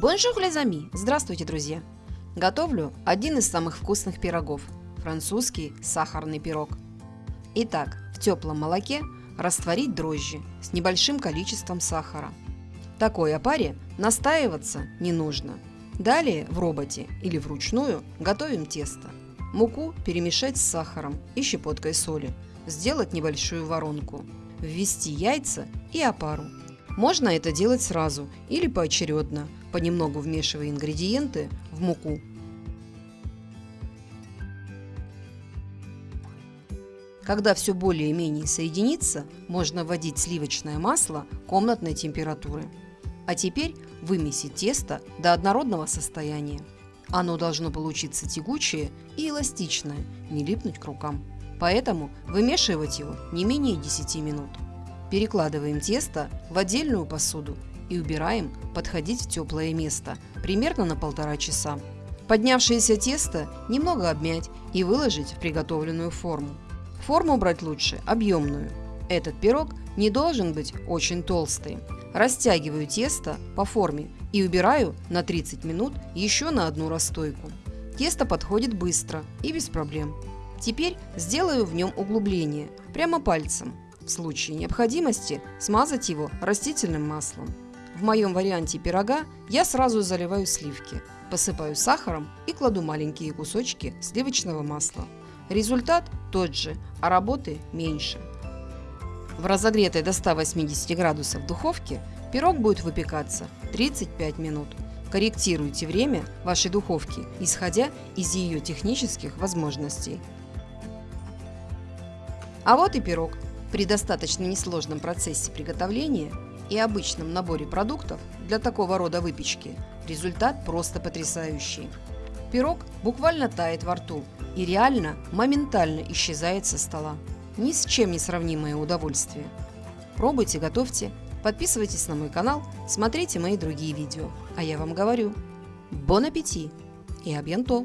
Bonjour les amis! Здравствуйте, друзья! Готовлю один из самых вкусных пирогов – французский сахарный пирог. Итак, в теплом молоке растворить дрожжи с небольшим количеством сахара. Такой опаре настаиваться не нужно. Далее в роботе или вручную готовим тесто. Муку перемешать с сахаром и щепоткой соли. Сделать небольшую воронку. Ввести яйца и опару. Можно это делать сразу или поочередно, понемногу вмешивая ингредиенты в муку. Когда все более-менее соединится, можно вводить сливочное масло комнатной температуры. А теперь вымесить тесто до однородного состояния. Оно должно получиться тягучее и эластичное, не липнуть к рукам. Поэтому вымешивать его не менее 10 минут. Перекладываем тесто в отдельную посуду и убираем подходить в теплое место, примерно на полтора часа. Поднявшееся тесто немного обмять и выложить в приготовленную форму. Форму брать лучше объемную. Этот пирог не должен быть очень толстый. Растягиваю тесто по форме и убираю на 30 минут еще на одну расстойку. Тесто подходит быстро и без проблем. Теперь сделаю в нем углубление, прямо пальцем, в случае необходимости смазать его растительным маслом. В моем варианте пирога я сразу заливаю сливки, посыпаю сахаром и кладу маленькие кусочки сливочного масла. Результат тот же, а работы меньше. В разогретой до 180 градусов духовке пирог будет выпекаться 35 минут. Корректируйте время вашей духовки, исходя из ее технических возможностей. А вот и пирог. При достаточно несложном процессе приготовления и обычном наборе продуктов для такого рода выпечки результат просто потрясающий. Пирог буквально тает во рту и реально моментально исчезает со стола. Ни с чем не сравнимое удовольствие. Пробуйте, готовьте, подписывайтесь на мой канал, смотрите мои другие видео. А я вам говорю, бон аппетит и абьянто!